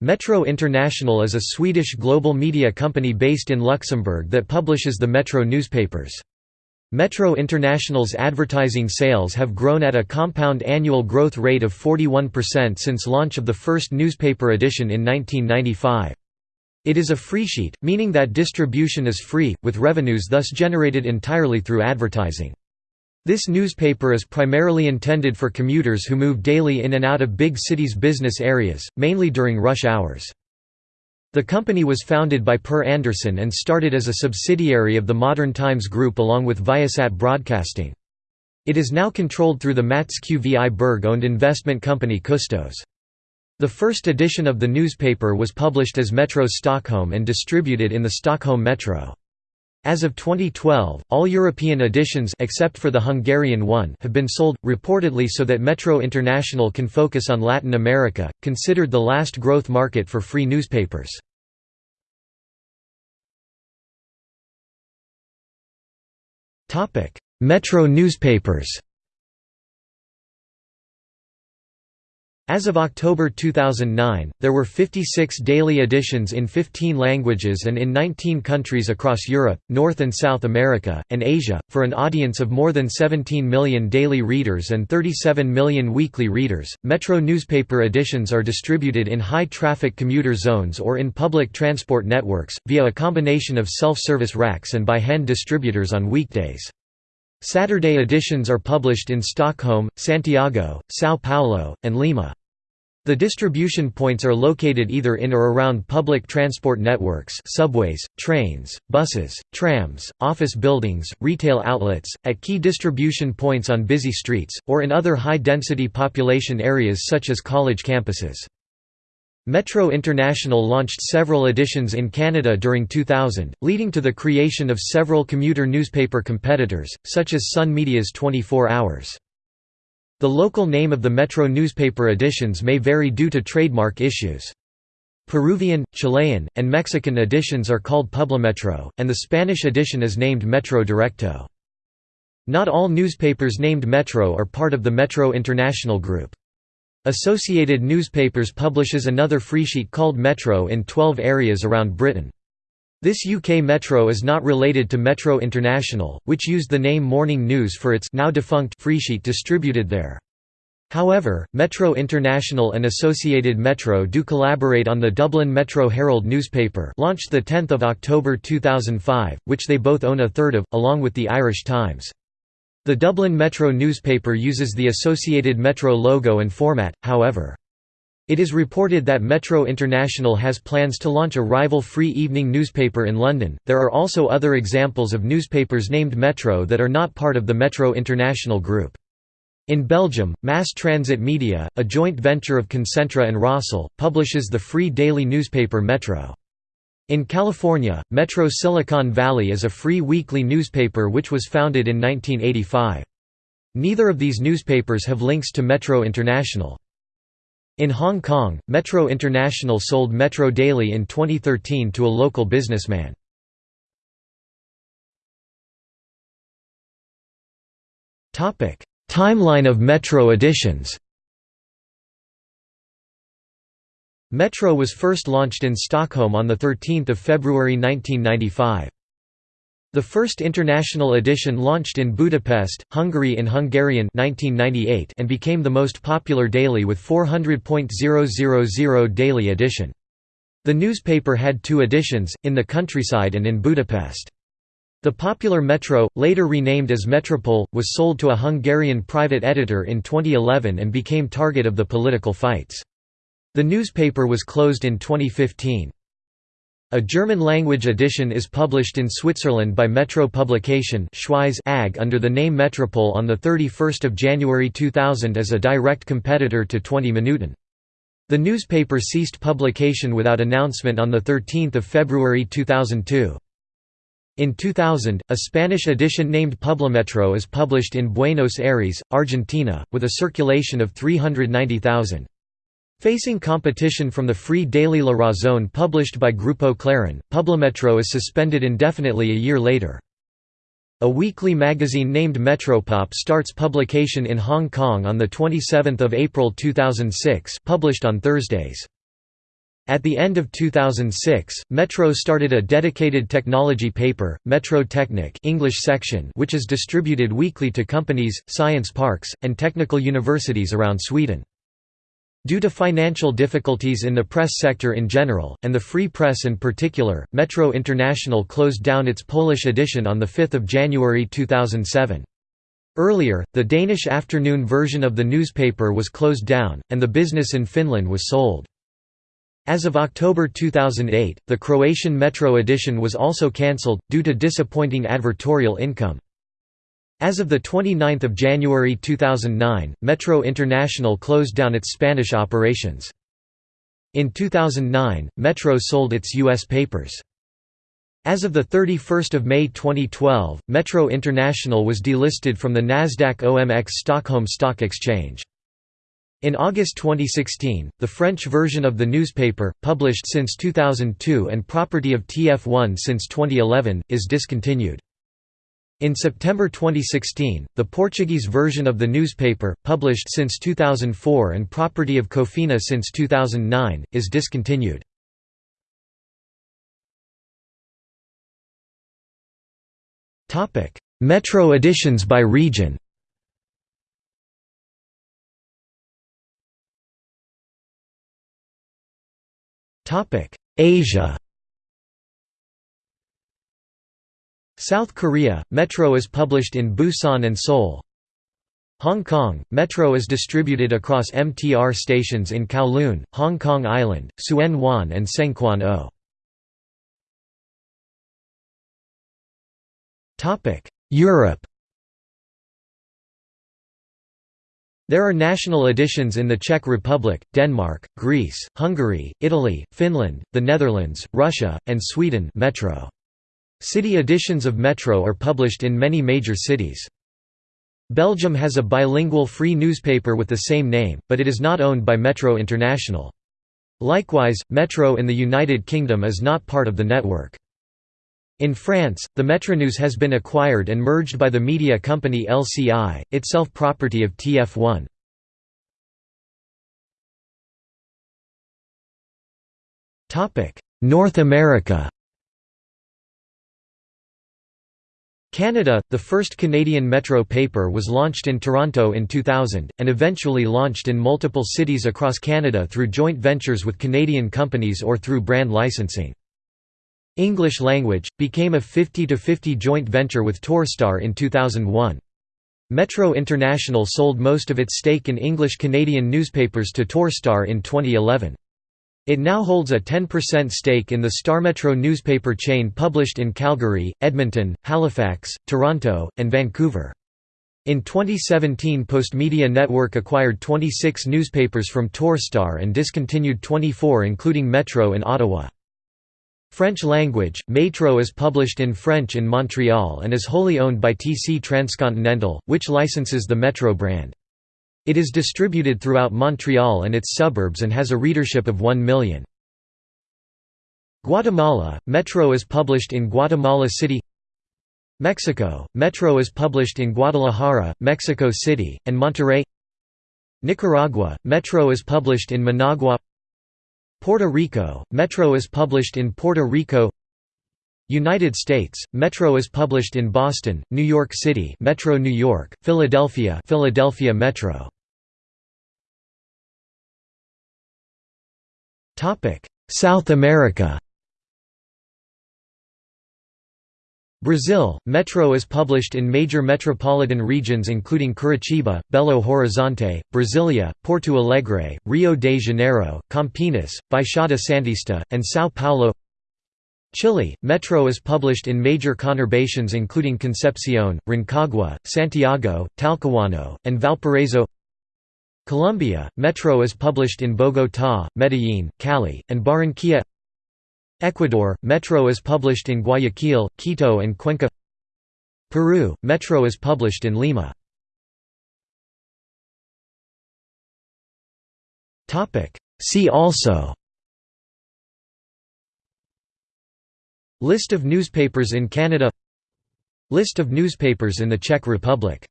Metro International is a Swedish global media company based in Luxembourg that publishes the Metro newspapers. Metro International's advertising sales have grown at a compound annual growth rate of 41% since launch of the first newspaper edition in 1995. It is a freesheet, meaning that distribution is free, with revenues thus generated entirely through advertising. This newspaper is primarily intended for commuters who move daily in and out of big cities' business areas, mainly during rush hours. The company was founded by Per Andersson and started as a subsidiary of the Modern Times Group along with Viasat Broadcasting. It is now controlled through the Mats Qviberg-owned investment company Custos. The first edition of the newspaper was published as Metro Stockholm and distributed in the Stockholm Metro. As of 2012, all European editions except for the Hungarian one have been sold, reportedly so that Metro International can focus on Latin America, considered the last growth market for free newspapers. Metro newspapers As of October 2009, there were 56 daily editions in 15 languages and in 19 countries across Europe, North and South America, and Asia, for an audience of more than 17 million daily readers and 37 million weekly readers. Metro newspaper editions are distributed in high traffic commuter zones or in public transport networks, via a combination of self service racks and by hand distributors on weekdays. Saturday editions are published in Stockholm, Santiago, São Paulo, and Lima. The distribution points are located either in or around public transport networks subways, trains, buses, trams, office buildings, retail outlets, at key distribution points on busy streets, or in other high-density population areas such as college campuses. Metro International launched several editions in Canada during 2000, leading to the creation of several commuter newspaper competitors, such as Sun Media's 24 Hours. The local name of the Metro newspaper editions may vary due to trademark issues. Peruvian, Chilean, and Mexican editions are called Publimetro, and the Spanish edition is named Metro Directo. Not all newspapers named Metro are part of the Metro International Group. Associated Newspapers publishes another freesheet called Metro in 12 areas around Britain. This UK Metro is not related to Metro International, which used the name Morning News for its now defunct freesheet distributed there. However, Metro International and Associated Metro do collaborate on the Dublin Metro Herald newspaper launched 10 October 2005, which they both own a third of, along with the Irish Times. The Dublin Metro newspaper uses the Associated Metro logo and format, however. It is reported that Metro International has plans to launch a rival free evening newspaper in London. There are also other examples of newspapers named Metro that are not part of the Metro International group. In Belgium, Mass Transit Media, a joint venture of Concentra and Rossel, publishes the free daily newspaper Metro. In California, Metro Silicon Valley is a free weekly newspaper which was founded in 1985. Neither of these newspapers have links to Metro International. In Hong Kong, Metro International sold Metro Daily in 2013 to a local businessman. Timeline of Metro editions Metro was first launched in Stockholm on 13 February 1995. The first international edition launched in Budapest, Hungary in Hungarian 1998 and became the most popular daily with 400.000 daily edition. The newspaper had two editions, in the countryside and in Budapest. The popular Metro, later renamed as Metropol, was sold to a Hungarian private editor in 2011 and became target of the political fights. The newspaper was closed in 2015. A German-language edition is published in Switzerland by Metro Publication AG under the name Metropol on 31 January 2000 as a direct competitor to 20 Minuten. The newspaper ceased publication without announcement on 13 February 2002. In 2000, a Spanish edition named Publimetro is published in Buenos Aires, Argentina, with a circulation of 390,000. Facing competition from the free daily La Razón published by Grupo Clarín, Publimetro is suspended indefinitely a year later. A weekly magazine named Metropop starts publication in Hong Kong on 27 April 2006 published on Thursdays. At the end of 2006, Metro started a dedicated technology paper, Metro Technic English section which is distributed weekly to companies, science parks, and technical universities around Sweden. Due to financial difficulties in the press sector in general, and the free press in particular, Metro International closed down its Polish edition on 5 January 2007. Earlier, the Danish afternoon version of the newspaper was closed down, and the business in Finland was sold. As of October 2008, the Croatian Metro edition was also cancelled, due to disappointing advertorial income. As of 29 January 2009, Metro International closed down its Spanish operations. In 2009, Metro sold its U.S. papers. As of 31 May 2012, Metro International was delisted from the Nasdaq OMX Stockholm Stock Exchange. In August 2016, the French version of the newspaper, published since 2002 and property of TF1 since 2011, is discontinued. In September 2016, the Portuguese version of the newspaper, published since 2004 and property of Cofina since 2009, is discontinued. Metro editions by region Asia South Korea, Metro is published in Busan and Seoul. Hong Kong, Metro is distributed across MTR stations in Kowloon, Hong Kong Island, Tsuen Wan and Tseung Kwan O. Europe There are national editions in the Czech Republic, Denmark, Greece, Hungary, Italy, Finland, the Netherlands, Russia, and Sweden Metro. City editions of Metro are published in many major cities. Belgium has a bilingual free newspaper with the same name, but it is not owned by Metro International. Likewise, Metro in the United Kingdom is not part of the network. In France, the Metronews has been acquired and merged by the media company LCI, itself property of TF1. North America Canada, the first Canadian Metro paper was launched in Toronto in 2000, and eventually launched in multiple cities across Canada through joint ventures with Canadian companies or through brand licensing. English Language, became a 50–50 joint venture with Torstar in 2001. Metro International sold most of its stake in English Canadian newspapers to Torstar in 2011. It now holds a 10% stake in the StarMetro newspaper chain published in Calgary, Edmonton, Halifax, Toronto, and Vancouver. In 2017 Postmedia Network acquired 26 newspapers from Torstar and discontinued 24 including Metro in Ottawa. French language, Metro is published in French in Montreal and is wholly owned by TC Transcontinental, which licenses the Metro brand. It is distributed throughout Montreal and its suburbs and has a readership of 1 million. Guatemala, Metro is published in Guatemala City. Mexico, Metro is published in Guadalajara, Mexico City, and Monterrey. Nicaragua, Metro is published in Managua. Puerto Rico, Metro is published in Puerto Rico. United States, Metro is published in Boston, New York City Metro New York, Philadelphia Philadelphia Metro South America. Brazil, Metro is published in major metropolitan regions including Curitiba, Belo Horizonte, Brasilia, Porto Alegre, Rio de Janeiro, Campinas, Baixada Santista, and São Paulo. Chile, Metro is published in major conurbations including Concepcion, Rancagua, Santiago, Talcahuano, and Valparaiso Colombia, Metro is published in Bogotá, Medellín, Cali, and Barranquilla. Ecuador, Metro is published in Guayaquil, Quito and Cuenca. Peru, Metro is published in Lima. See also List of newspapers in Canada List of newspapers in the Czech Republic